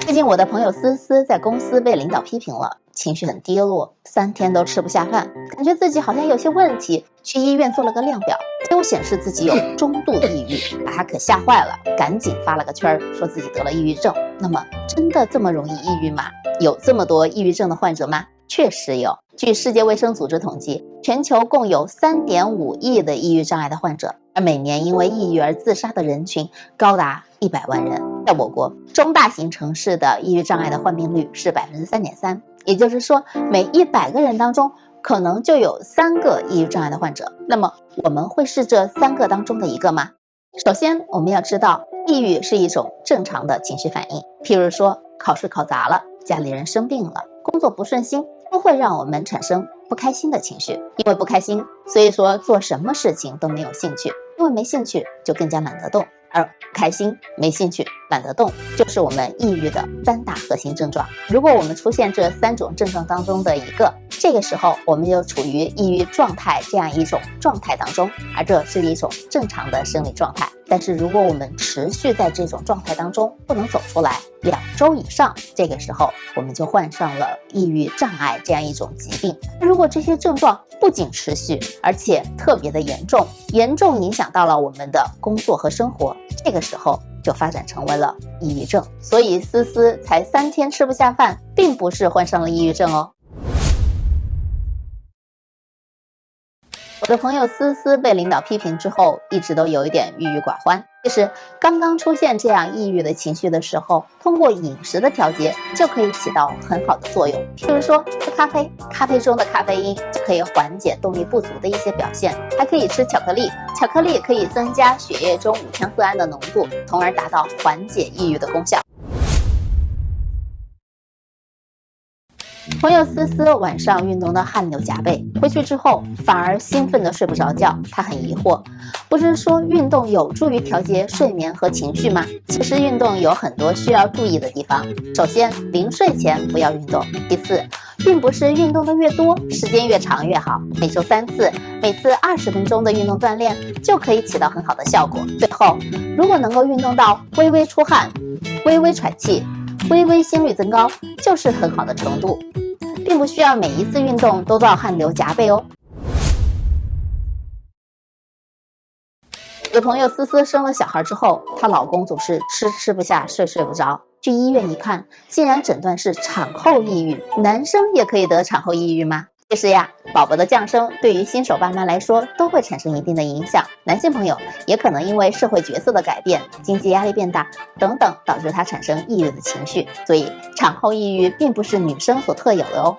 最近我的朋友思思在公司被领导批评了，情绪很低落，三天都吃不下饭，感觉自己好像有些问题，去医院做了个量表，结果显示自己有中度抑郁，把他可吓坏了，赶紧发了个圈儿，说自己得了抑郁症。那么真的这么容易抑郁吗？有这么多抑郁症的患者吗？确实有。据世界卫生组织统计，全球共有三点五亿的抑郁障碍的患者，而每年因为抑郁而自杀的人群高达一百万人。在我国中大型城市的抑郁障碍的患病率是百分之三点三，也就是说，每一百个人当中可能就有三个抑郁障碍的患者。那么，我们会是这三个当中的一个吗？首先，我们要知道，抑郁是一种正常的情绪反应。譬如说，考试考砸了，家里人生病了，工作不顺心。都会让我们产生不开心的情绪，因为不开心，所以说做什么事情都没有兴趣，因为没兴趣就更加懒得动，而开心、没兴趣、懒得动，就是我们抑郁的三大核心症状。如果我们出现这三种症状当中的一个，这个时候我们就处于抑郁状态这样一种状态当中，而这是一种正常的生理状态。但是如果我们持续在这种状态当中不能走出来两周以上，这个时候我们就患上了抑郁障碍这样一种疾病。如果这些症状不仅持续，而且特别的严重，严重影响到了我们的工作和生活，这个时候就发展成为了抑郁症。所以思思才三天吃不下饭，并不是患上了抑郁症哦。我的朋友思思被领导批评之后，一直都有一点郁郁寡欢。其实刚刚出现这样抑郁的情绪的时候，通过饮食的调节就可以起到很好的作用。譬如说喝咖啡，咖啡中的咖啡因就可以缓解动力不足的一些表现；还可以吃巧克力，巧克力可以增加血液中五羟色胺的浓度，从而达到缓解抑郁的功效。朋友思思晚上运动的汗流浃背，回去之后反而兴奋的睡不着觉。她很疑惑，不是说运动有助于调节睡眠和情绪吗？其实运动有很多需要注意的地方。首先，临睡前不要运动。其次，并不是运动的越多，时间越长越好。每周三次，每次二十分钟的运动锻炼就可以起到很好的效果。最后，如果能够运动到微微出汗、微微喘气、微微心率增高，就是很好的程度。并不需要每一次运动都到汗流浃背哦。有朋友思思生了小孩之后，她老公总是吃吃不下，睡睡不着。去医院一看，竟然诊断是产后抑郁。男生也可以得产后抑郁吗？其实呀，宝宝的降生对于新手爸妈来说都会产生一定的影响。男性朋友也可能因为社会角色的改变、经济压力变大等等，导致他产生抑郁的情绪。所以，产后抑郁并不是女生所特有的哦。